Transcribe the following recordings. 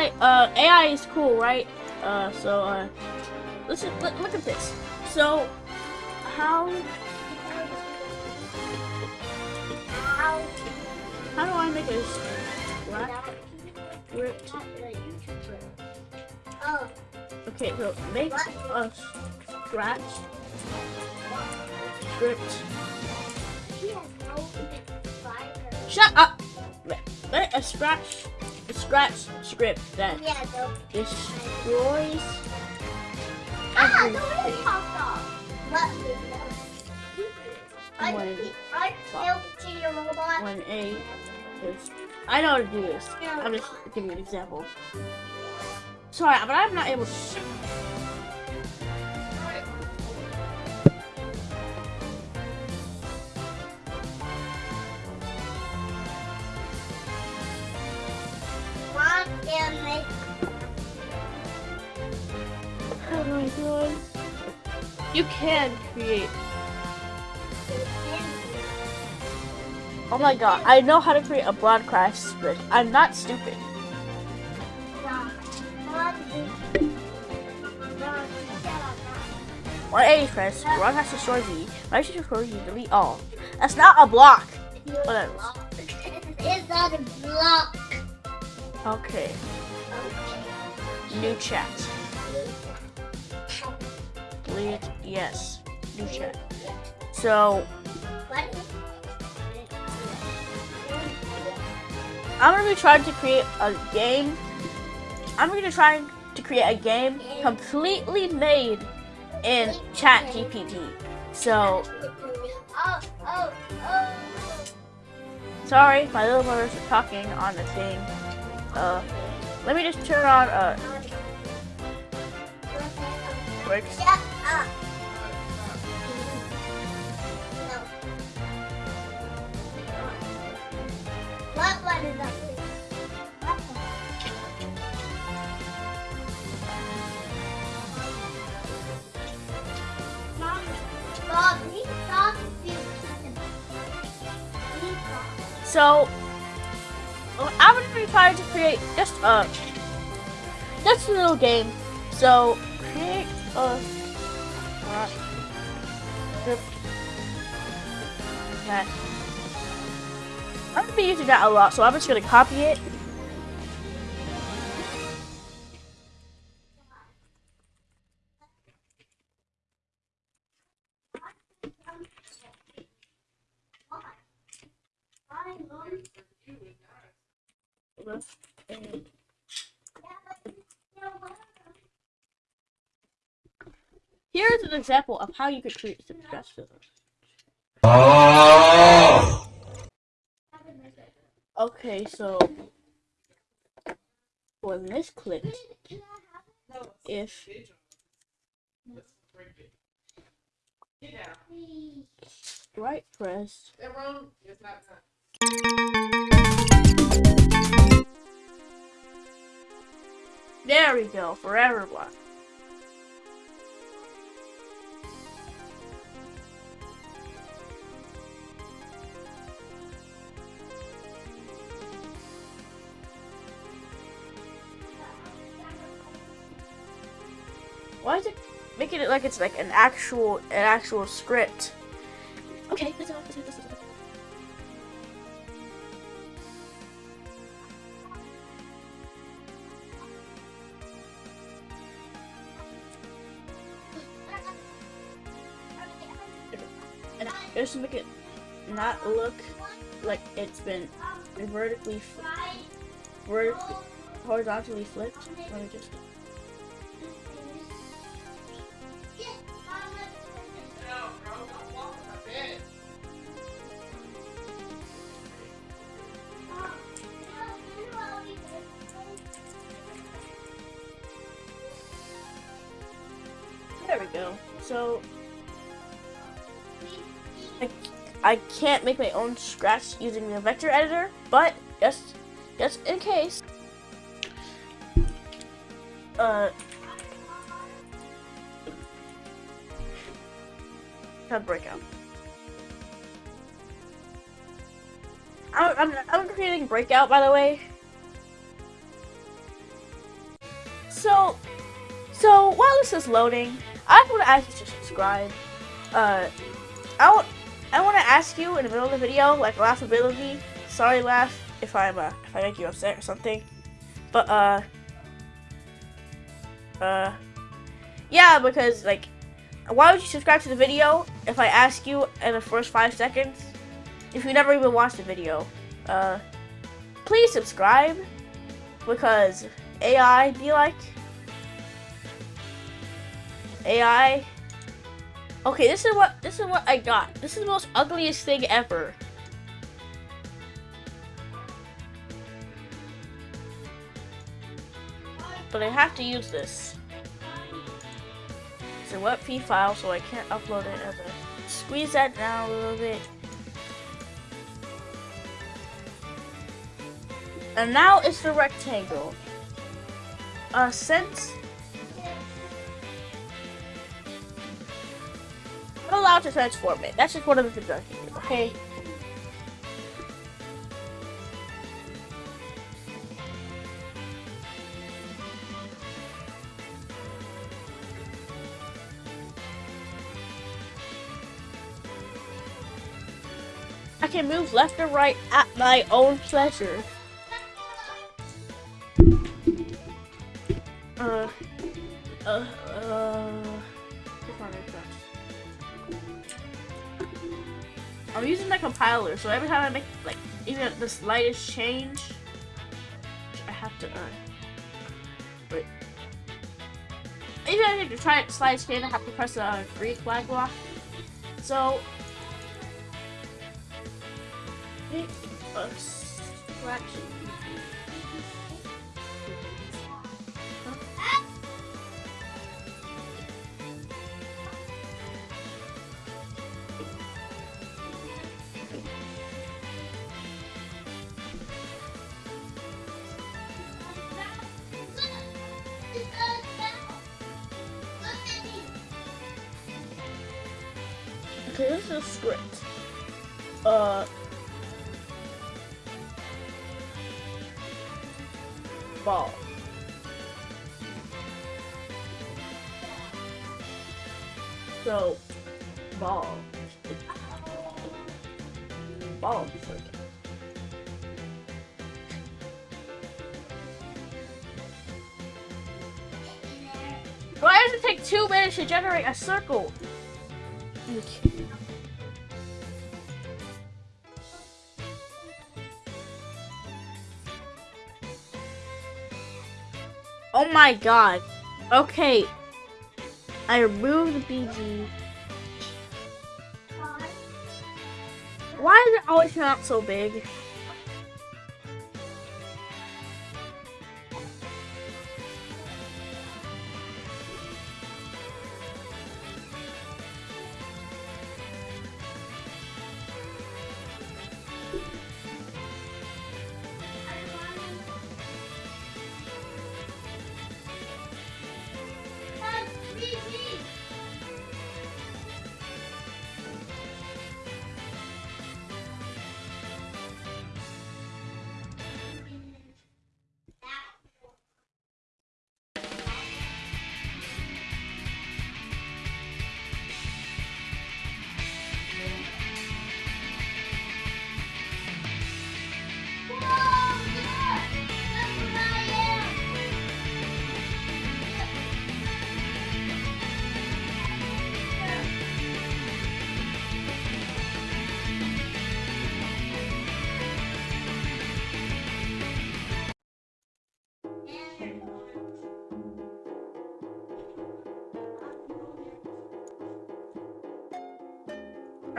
AI, uh, AI is cool, right? Uh, so, uh, listen, look, look at this. So, how, How how do I make a scratch script? Okay, so make a scratch script. Shut up! Make a scratch, scratch script that Yeah, destroys Ah, the everything. off. What? I I killed to your robot. when a is I know how to do this. I'm just giving you an example. Sorry, but I'm not able to. You can create. Oh my god, I know how to create a broadcast script. I'm not stupid. When A press, broadcast destroy V, right to destroy V, delete all. That's not a block. Whatever. It's not a block. Okay, new chat. Delete, yes, new chat. So, I'm gonna be trying to create a game. I'm gonna try to create a game completely made in Chat GPT. So, sorry, my little brothers talking on the thing. Uh, let me just turn on uh works. Up. What one is talks. So, I'm gonna be trying to create just a just a little game. So, create a uh, that I'm gonna be using that a lot. So I'm just gonna copy it. Here's an example of how you could treat stress filters. Okay, so when this clicked, if right press There we go, forever block. Making it like it's like an actual an actual script? Okay, that's enough, that's enough, that's enough. And just to make it not look like it's been vertically, vertically, horizontally flipped. Let me just. So I, I can't make my own scratch using the vector editor, but just just in case. Uh Tab breakout. I'm, I'm, I'm creating breakout by the way. So, so while this is loading, I want to ask you to subscribe. Uh, I want, I want to ask you in the middle of the video, like laughability. Sorry, laugh if I'm uh, if I make you upset or something. But uh, uh, yeah, because like, why would you subscribe to the video if I ask you in the first five seconds if you never even watched the video? Uh, please subscribe because AI be like AI. Okay, this is what this is what I got. This is the most ugliest thing ever. But I have to use this. It's a WebP file, so I can't upload it as a. Squeeze that down a little bit. And now it's the rectangle. Uh, since To transform it. That's just one of the things I can do, okay? I can move left or right at my own pleasure. Uh, uh, uh, I'm using my compiler, so every time I make like even the slightest change, I have to uh wait. Even if I make the try slightest change, I have to press the uh, green flag block. So a fraction. This is script. Uh, ball. So, ball. Ball. Why does it take two minutes to generate a circle? Oh my god. Okay. I removed the BG. Why is it always not so big?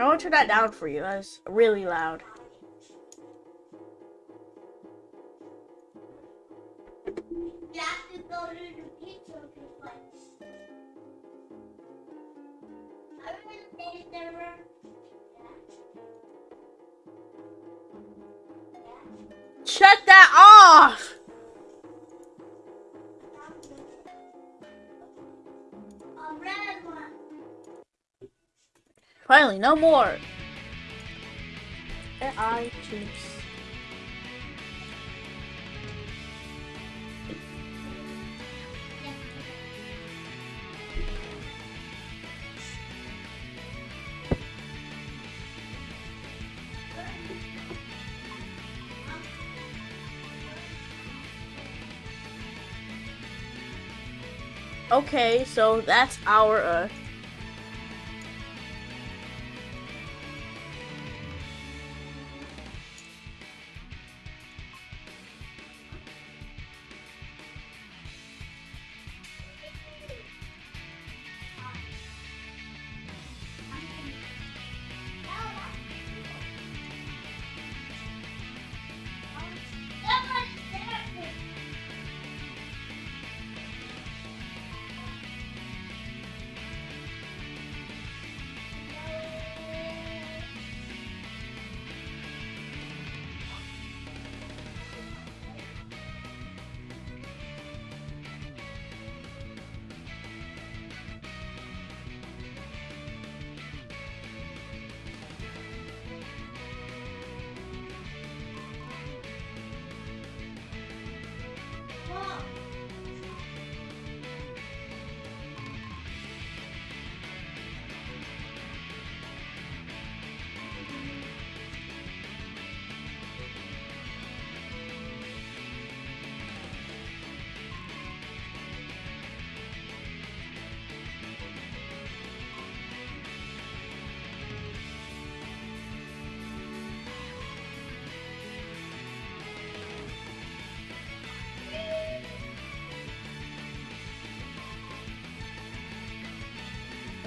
I want to turn that down for you. That's really loud. Have to go to the pizza place. I remember there Shut that off! Finally, no more! I choose. Okay, so that's our, uh,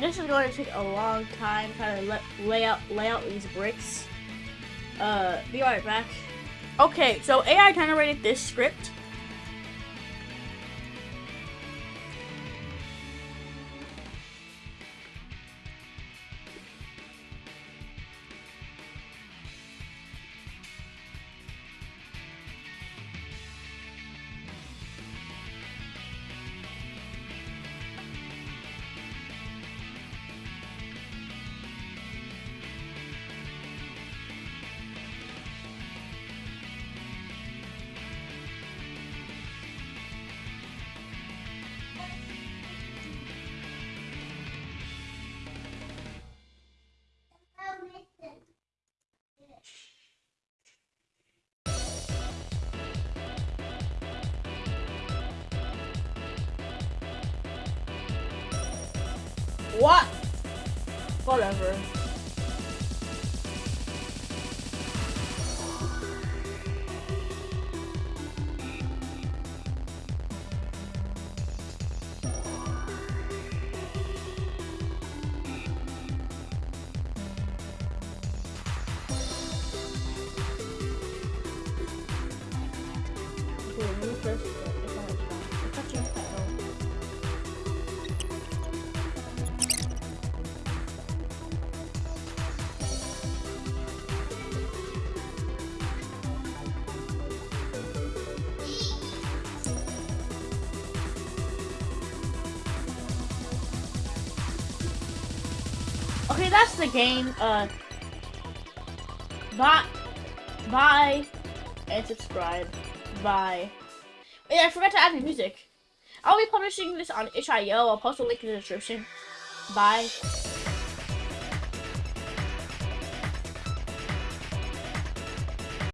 This is going to take a long time to let, lay out lay out these bricks. Uh, be right back. Okay, so AI generated this script. What? Whatever. Okay, that's the game. Uh, bye, bye, and subscribe. Bye. Yeah, I forgot to add the music. I'll be publishing this on itch.io. I'll post a link in the description. Bye.